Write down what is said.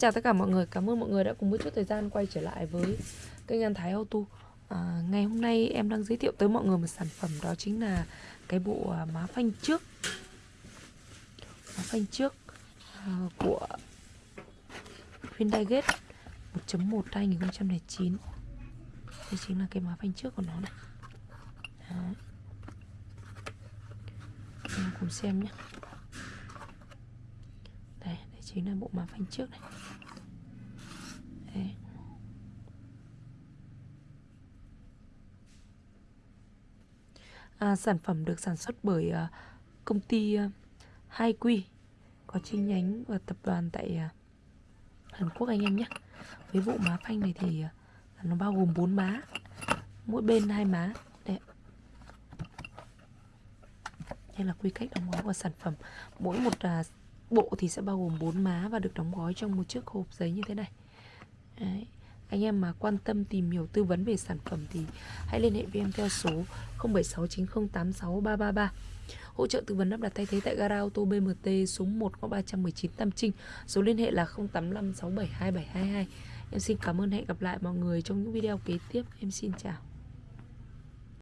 Chào tất cả mọi người, cảm ơn mọi người đã cùng một chút thời gian quay trở lại với kênh An Thái Auto. À, Ngày hôm nay em đang giới thiệu tới mọi người một sản phẩm đó chính là cái bộ à, má phanh trước. Má phanh trước à, của Hyundai Gate 1.1 2009 Đây chính là cái má phanh trước của nó này. Đó. Em cùng xem nhé đây, chính là bộ má phanh trước này Đấy. À, sản phẩm được sản xuất bởi uh, công ty uh, Hai Quy có chi nhánh và tập đoàn tại uh, Hàn Quốc anh em nhé. Với bộ má phanh này thì uh, nó bao gồm 4 má, mỗi bên hai má. Đây. Đây là quy cách đóng gói của sản phẩm. Mỗi một uh, bộ thì sẽ bao gồm 4 má và được đóng gói trong một chiếc hộp giấy như thế này. Đấy. Anh em mà quan tâm tìm hiểu tư vấn về sản phẩm thì hãy liên hệ với em theo số 0769086333. Hỗ trợ tư vấn lắp đặt thay thế tại gara ô tô BMT số 1 ngõ 319 Tam Trinh. Số liên hệ là 0856727222 Em xin cảm ơn, hẹn gặp lại mọi người trong những video kế tiếp. Em xin chào.